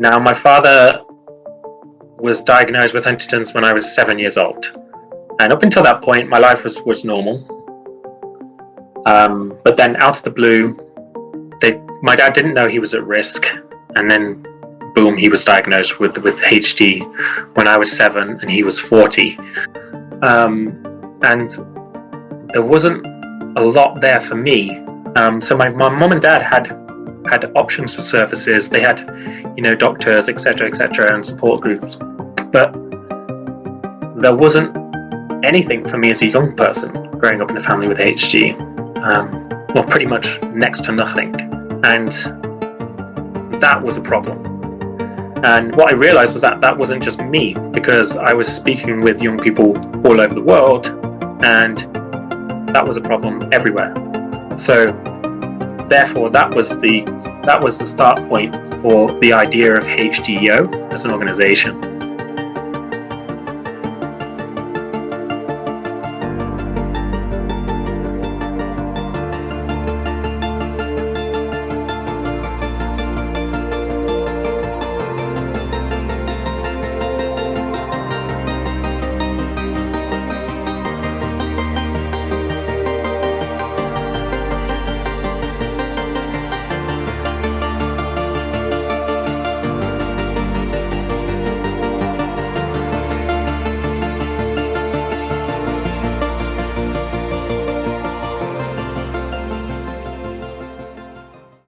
Now, my father was diagnosed with Huntington's when I was seven years old. And up until that point, my life was, was normal. Um, but then, out of the blue, they, my dad didn't know he was at risk. And then, boom, he was diagnosed with, with HD when I was seven and he was 40. Um, and there wasn't a lot there for me. Um, so, my, my mom and dad had had options for services. They had, you know, doctors, etc., etc., and support groups. But there wasn't anything for me as a young person growing up in a family with HD. Um, well, pretty much next to nothing, and that was a problem. And what I realized was that that wasn't just me, because I was speaking with young people all over the world, and that was a problem everywhere. So therefore that was the that was the start point for the idea of HDYO as an organization.